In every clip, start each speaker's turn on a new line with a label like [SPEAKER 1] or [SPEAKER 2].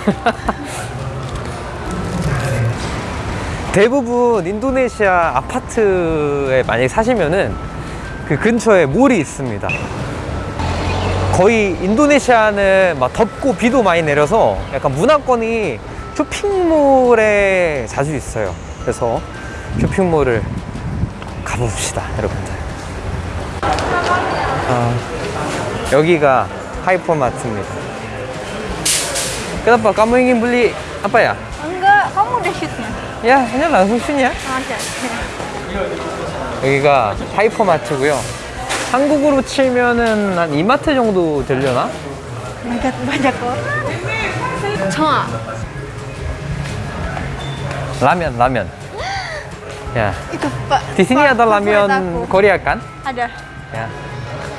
[SPEAKER 1] 대부분 인도네시아 아파트에 만약에 사시면은 그 근처에 몰이 있습니다. 거의 인도네시아는 막 덥고 비도 많이 내려서 약간 문화권이 쇼핑몰에 자주 있어요. 그래서 쇼핑몰을 가봅시다, 여러분들. 아, 여기가 하이퍼마트입니다. Kenapa kamu ingin beli apa ya?
[SPEAKER 2] Enggak, kamu udah shootnya?
[SPEAKER 1] Ya, ini langsung sini ya.
[SPEAKER 2] Ada.
[SPEAKER 1] 여기가 하이퍼마트고요. 한국으로 치면은 한 이마트 정도 되려나?
[SPEAKER 2] Banyak orang. Cuma
[SPEAKER 1] 라면, 라면. 야,
[SPEAKER 2] itu Pak.
[SPEAKER 1] di sini
[SPEAKER 2] Pak,
[SPEAKER 1] ada
[SPEAKER 2] favorit
[SPEAKER 1] 라면. Korea kan?
[SPEAKER 2] Ada.
[SPEAKER 1] Ya.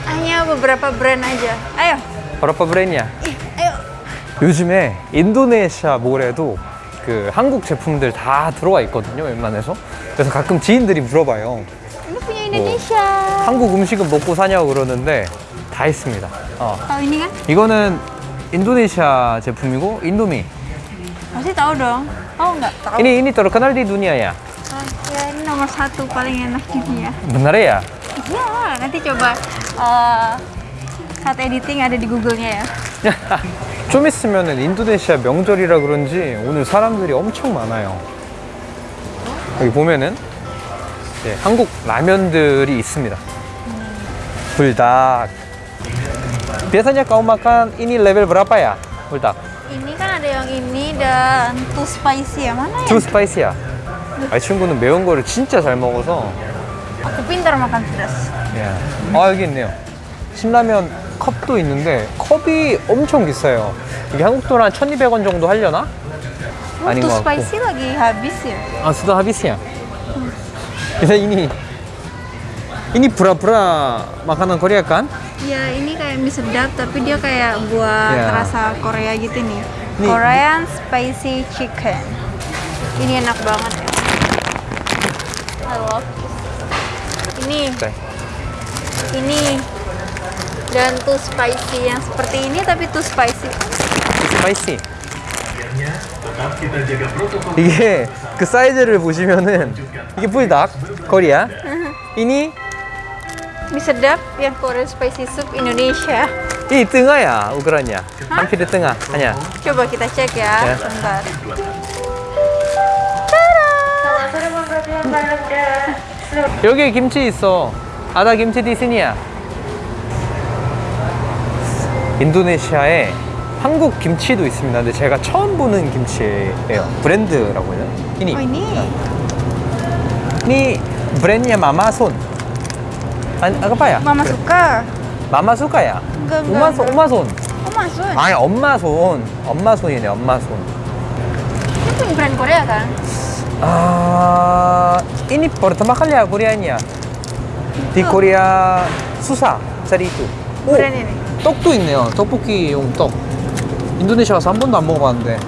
[SPEAKER 2] Hanya beberapa brand aja. Ayo.
[SPEAKER 1] 버러퍼 브랜이야.
[SPEAKER 2] Ih, ayo.
[SPEAKER 1] 요즘에 인도네시아 몰에도 그 한국 제품들 다 들어와 있거든요, 웬만해서. 그래서 가끔 지인들이 물어봐요.
[SPEAKER 2] Indonesia.
[SPEAKER 1] 한국 음식은 먹고 사냐고 그러는데 다 있습니다. 어. 이거는 인도네시아 제품이고 인도미.
[SPEAKER 2] Pasti tahu dong. Tahu nggak? Tahu.
[SPEAKER 1] ini ini terkenal di dunia ya.
[SPEAKER 2] Ah, ya ini nomor satu paling enak di dunia.
[SPEAKER 1] benar ya?
[SPEAKER 2] Iya, nanti coba eh, saat editing ada di Google-nya ya.
[SPEAKER 1] 좀 있으면은 인도네시아 명절이라 그런지 오늘 사람들이 엄청 많아요. 여기 보면은 이제 한국 라면들이 있습니다. 불닭. Biasanya kau makan ini level berapa ya? 불닭.
[SPEAKER 2] Ini kan ada yang ini dan too spicy ya mana ya?
[SPEAKER 1] Too spicy야. 아, 이 친구는 매운 거를 진짜 잘 먹어서.
[SPEAKER 2] Aku pintar makan pedas.
[SPEAKER 1] 야. 아, 여기 있네요. 신라면 컵도 있는데 컵이 엄청 비싸요. 이게 한국 돈 한 1,200원 정도 하려나?
[SPEAKER 2] Oh,
[SPEAKER 1] 아닌 것 같고.
[SPEAKER 2] habis ya?
[SPEAKER 1] 아, sudah habis ya? Bisa ini ini pura-pura makanan Korea kan?
[SPEAKER 2] Ya ini kayak mie sedap tapi dia kayak buat
[SPEAKER 1] Ya.
[SPEAKER 2] rasa Korea gitu nih.
[SPEAKER 1] Nih.
[SPEAKER 2] Korean spicy chicken. Ini enak banget ya. I love this. Ini,
[SPEAKER 1] 네.
[SPEAKER 2] ini dan too spicy yang seperti ini tapi too spicy.
[SPEAKER 1] 스파이시. 이게 그 사이즈를 보시면은 이게 불닭 코리아. ini
[SPEAKER 2] Mie sedap yang Korean spicy soup Indonesia.
[SPEAKER 1] 이 tengah야 ukurannya. hampir di tengah hanya.
[SPEAKER 2] Coba kita cek ya,
[SPEAKER 1] Ya.
[SPEAKER 2] bentar.
[SPEAKER 1] 여기 김치 있어. 아다 김치 디스니야. 인도네시아에 한국 김치도 있습니다. 근데 제가 처음 보는 김치예요. 브랜드라고 해요. 이니.
[SPEAKER 2] Oh.
[SPEAKER 1] Mama
[SPEAKER 2] suka
[SPEAKER 1] ya?
[SPEAKER 2] Enggak,
[SPEAKER 1] Uma
[SPEAKER 2] enggak,
[SPEAKER 1] Son, Uma Son.
[SPEAKER 2] Oh masuk.
[SPEAKER 1] 아니 엄마 손. 엄마 손이네. 엄마 손.
[SPEAKER 2] Ini punya brand Korea kan?
[SPEAKER 1] 아, ini pertama kali ya Koreanya. Di Korea susah cari itu. 오,
[SPEAKER 2] Brand ini.
[SPEAKER 1] 떡도 있네요. 떡볶이용 떡. 인도네시아 가서 한 번도 안 먹어봤는데.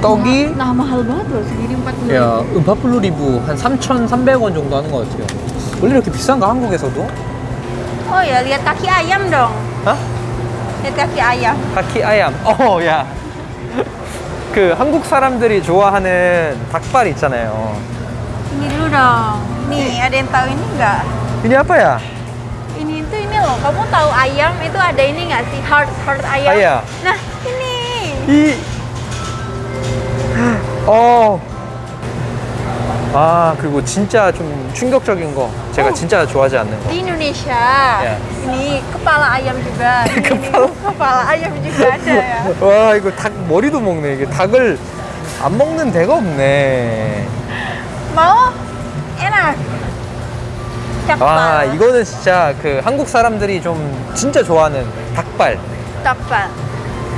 [SPEAKER 1] 떡이
[SPEAKER 2] Nah mahal banget loh, segini 40
[SPEAKER 1] 야, 40,000한 3,300원 정도 하는 것 같아요. 원래 이렇게 비싼가 한국에서도?
[SPEAKER 2] Oh ya, lihat kaki ayam dong.
[SPEAKER 1] 아?
[SPEAKER 2] Lihat kaki ayam.
[SPEAKER 1] 카키 아얌. 어, 야. 그 한국 사람들이 좋아하는 닭발 있잖아요.
[SPEAKER 2] Ini dulu dong. Nih, ada yang tahu ini nggak?
[SPEAKER 1] ini apa ya?
[SPEAKER 2] Kamu tahu ayam itu ada ini nggak sih? Heart heart ayam.
[SPEAKER 1] Ayam.
[SPEAKER 2] Nah, ini.
[SPEAKER 1] 이 어. 아, 그리고 진짜 좀 충격적인 거. 제가
[SPEAKER 2] 어.
[SPEAKER 1] 진짜 좋아하지 않는 거.
[SPEAKER 2] Di Indonesia.
[SPEAKER 1] Ya.
[SPEAKER 2] Ini kepala ayam juga. Ini, ini. kepala ayam juga ada ya.
[SPEAKER 1] 와, 이거 닭 머리도 먹네. 이게 닭을 안 먹는 데가 없네.
[SPEAKER 2] Mau? Enak. Kepala.
[SPEAKER 1] 와, 이거는 진짜 그 한국 사람들이 좀 진짜 좋아하는 닭발.
[SPEAKER 2] Kepala.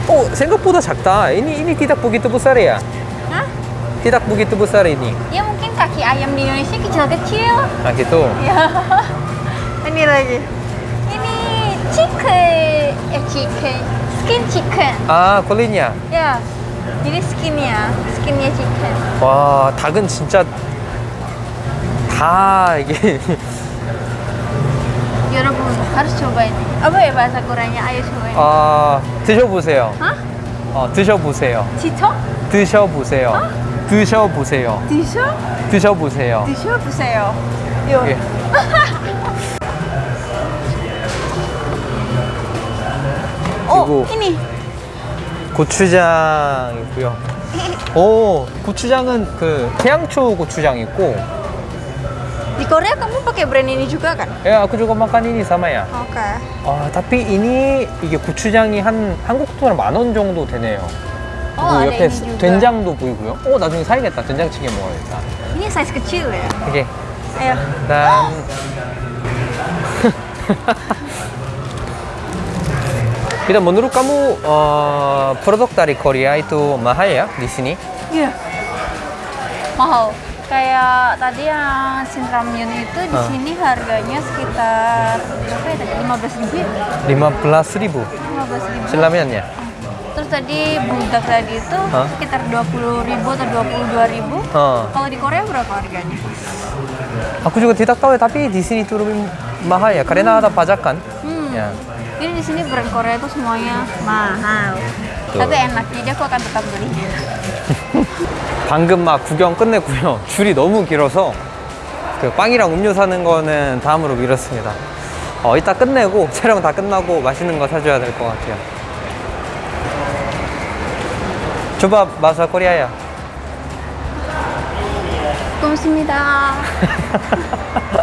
[SPEAKER 1] 어, 생각보다 작다. ini ini tidak begitu besar ya?
[SPEAKER 2] Hah?
[SPEAKER 1] Tidak begitu besar ini.
[SPEAKER 2] Ya mungkin kaki ayam di Indonesia kecil-kecil.
[SPEAKER 1] Nah, gitu.
[SPEAKER 2] Ya. Ini lagi. Ini chicken, eh chicken, skin chicken.
[SPEAKER 1] 아, 콜린이야.
[SPEAKER 2] Ya. Jadi skinnya, skinnya chicken.
[SPEAKER 1] 와, 닭은 진짜 다 이게
[SPEAKER 2] Yaudah harus cobain. Apa ya bahasa Koreanya? Ayo cobain.
[SPEAKER 1] 아, 드셔보세요.
[SPEAKER 2] Hah?
[SPEAKER 1] 어, 드셔보세요.
[SPEAKER 2] 지쳐?
[SPEAKER 1] 드셔보세요. 드셔보세요.
[SPEAKER 2] 드셔?
[SPEAKER 1] 드셔보세요.
[SPEAKER 2] 드셔 보세요. 요.
[SPEAKER 1] 예.
[SPEAKER 2] 어,
[SPEAKER 1] 그리고-
[SPEAKER 2] ini.
[SPEAKER 1] 고추장 있고요. 오, 고추장은 그 태양초 고추장 있고,
[SPEAKER 2] Di Korea kamu pakai brand ini juga kan?
[SPEAKER 1] 야, aku juga makan ini sama ya.
[SPEAKER 2] Oke.
[SPEAKER 1] 아, tapi ini 이게 고추장이 한 한국 돈으로 만 원 정도 되네요.
[SPEAKER 2] Oh,
[SPEAKER 1] 그리고
[SPEAKER 2] ada
[SPEAKER 1] 옆에
[SPEAKER 2] ini juga.
[SPEAKER 1] 된장도 보이고요. 어, 나중에 사야겠다. 된장찌개 먹어야겠다.
[SPEAKER 2] Ini size kecil ya.
[SPEAKER 1] 오케이.
[SPEAKER 2] Ayo.
[SPEAKER 1] Dan Tidak menurut kamu eh, produk dari Korea itu mahal ya di sini?
[SPEAKER 2] Iya. Mahal. Kayak tadi yang Shinramyun itu di
[SPEAKER 1] Ah.
[SPEAKER 2] sini harganya sekitar berapa ya tadi? 15 ribu ya?
[SPEAKER 1] 15 ribu
[SPEAKER 2] 15 ribu.
[SPEAKER 1] selamiannya.
[SPEAKER 2] Terus tadi budak tadi itu
[SPEAKER 1] Hah?
[SPEAKER 2] sekitar 20 ribu atau 22 ribu.
[SPEAKER 1] 어.
[SPEAKER 2] Kalau di Korea berapa harganya?
[SPEAKER 1] Aku juga tidak tahu ya, tapi di sini itu lebih mahal ya karena ada pajakan.
[SPEAKER 2] Hmm.
[SPEAKER 1] Ya.
[SPEAKER 2] Jadi di sini brand Korea itu semuanya mahal.
[SPEAKER 1] Tuh.
[SPEAKER 2] Tapi enak, jadi aku akan tetap beli.
[SPEAKER 1] 방금 막 구경 끝냈고요. 줄이 너무 길어서 그 빵이랑 음료 사는 거는 다음으로 미뤘습니다. 어, 이따 끝내고 촬영 다 끝나고 맛있는 거 사줘야 될 것 같아요. 조밥 마사 코리아야.
[SPEAKER 2] 고맙습니다.